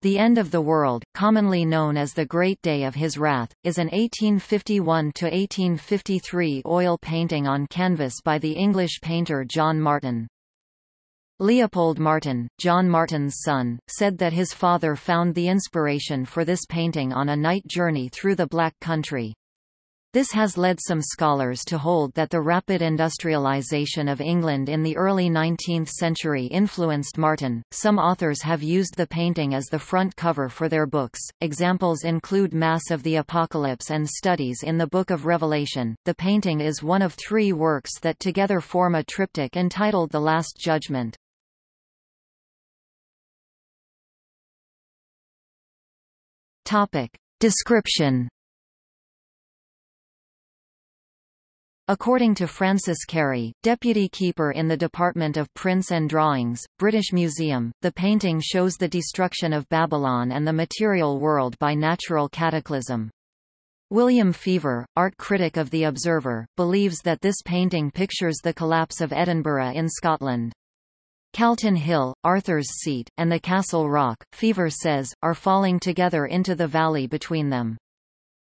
The End of the World, commonly known as The Great Day of His Wrath, is an 1851–1853 oil painting on canvas by the English painter John Martin. Leopold Martin, John Martin's son, said that his father found the inspiration for this painting on a night journey through the Black Country. This has led some scholars to hold that the rapid industrialization of England in the early 19th century influenced Martin. Some authors have used the painting as the front cover for their books. Examples include Mass of the Apocalypse and Studies in the Book of Revelation. The painting is one of three works that together form a triptych entitled The Last Judgment. Topic. Description According to Francis Carey, deputy keeper in the Department of Prints and Drawings, British Museum, the painting shows the destruction of Babylon and the material world by natural cataclysm. William Feaver, art critic of The Observer, believes that this painting pictures the collapse of Edinburgh in Scotland. Calton Hill, Arthur's Seat, and the Castle Rock, Feaver says, are falling together into the valley between them.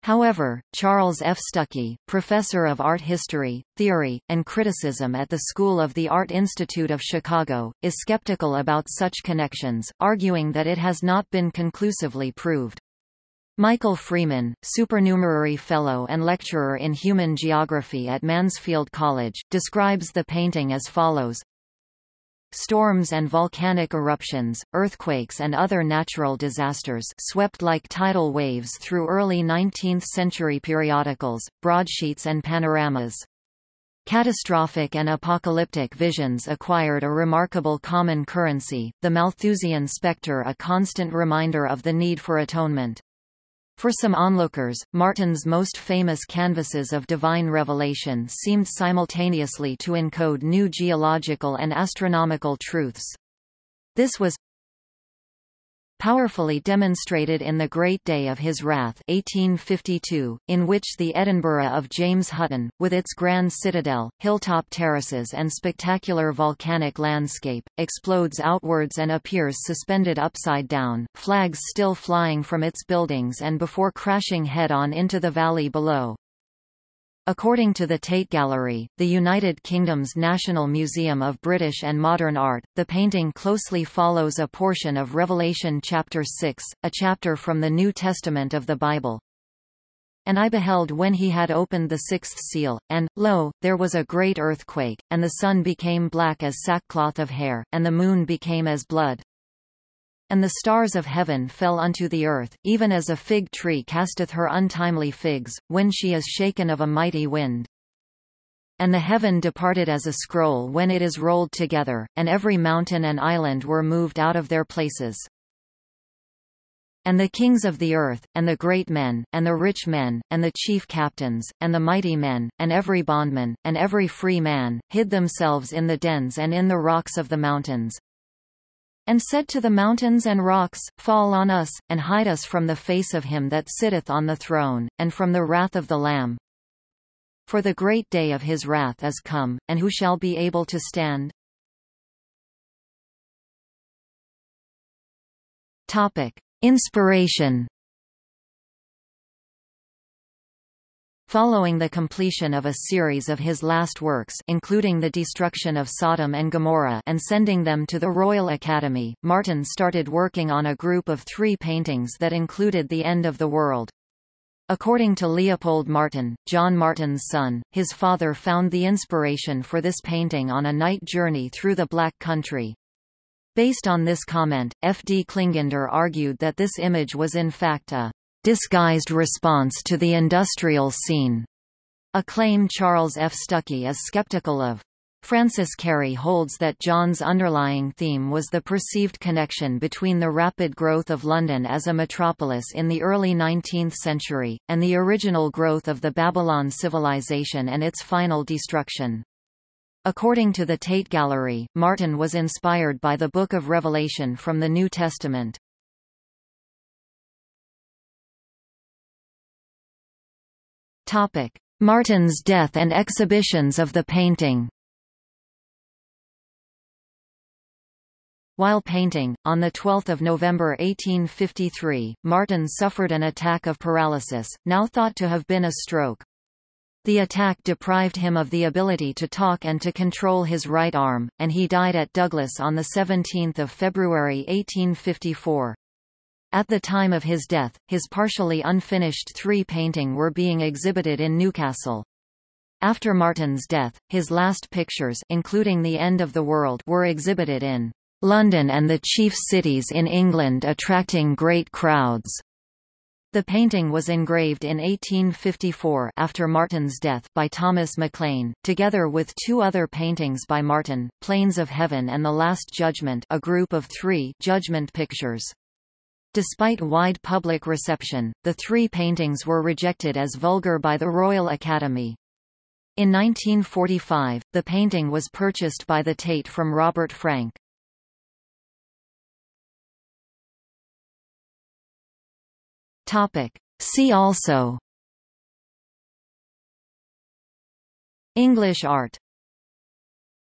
However, Charles F. Stuckey, professor of art history, theory, and criticism at the School of the Art Institute of Chicago, is skeptical about such connections, arguing that it has not been conclusively proved. Michael Freeman, supernumerary fellow and lecturer in human geography at Mansfield College, describes the painting as follows Storms and volcanic eruptions, earthquakes and other natural disasters swept like tidal waves through early 19th-century periodicals, broadsheets and panoramas. Catastrophic and apocalyptic visions acquired a remarkable common currency, the Malthusian spectre a constant reminder of the need for atonement. For some onlookers, Martin's most famous canvases of divine revelation seemed simultaneously to encode new geological and astronomical truths. This was powerfully demonstrated in The Great Day of His Wrath 1852, in which the Edinburgh of James Hutton, with its grand citadel, hilltop terraces and spectacular volcanic landscape, explodes outwards and appears suspended upside down, flags still flying from its buildings and before crashing head-on into the valley below. According to the Tate Gallery, the United Kingdom's National Museum of British and Modern Art, the painting closely follows a portion of Revelation chapter 6, a chapter from the New Testament of the Bible. And I beheld when he had opened the sixth seal, and, lo, there was a great earthquake, and the sun became black as sackcloth of hair, and the moon became as blood. And the stars of heaven fell unto the earth, even as a fig tree casteth her untimely figs, when she is shaken of a mighty wind. And the heaven departed as a scroll when it is rolled together, and every mountain and island were moved out of their places. And the kings of the earth, and the great men, and the rich men, and the chief captains, and the mighty men, and every bondman, and every free man, hid themselves in the dens and in the rocks of the mountains, and said to the mountains and rocks, Fall on us, and hide us from the face of him that sitteth on the throne, and from the wrath of the Lamb. For the great day of his wrath is come, and who shall be able to stand? Topic. Inspiration Following the completion of a series of his last works including the destruction of Sodom and Gomorrah and sending them to the Royal Academy, Martin started working on a group of three paintings that included the end of the world. According to Leopold Martin, John Martin's son, his father found the inspiration for this painting on a night journey through the Black Country. Based on this comment, F. D. Klingender argued that this image was in fact a disguised response to the industrial scene, a claim Charles F. Stuckey is skeptical of. Francis Carey holds that John's underlying theme was the perceived connection between the rapid growth of London as a metropolis in the early 19th century, and the original growth of the Babylon civilization and its final destruction. According to the Tate Gallery, Martin was inspired by the Book of Revelation from the New Testament. Topic: Martin's death and exhibitions of the painting. While painting, on 12 November 1853, Martin suffered an attack of paralysis, now thought to have been a stroke. The attack deprived him of the ability to talk and to control his right arm, and he died at Douglas on 17 February 1854. At the time of his death, his partially unfinished three painting were being exhibited in Newcastle. After Martin's death, his last pictures including The End of the World were exhibited in London and the chief cities in England attracting great crowds. The painting was engraved in 1854 after Martin's death by Thomas MacLean, together with two other paintings by Martin, Plains of Heaven and The Last Judgment a group of three judgment pictures. Despite wide public reception, the three paintings were rejected as vulgar by the Royal Academy. In 1945, the painting was purchased by the Tate from Robert Frank. Topic. See also English art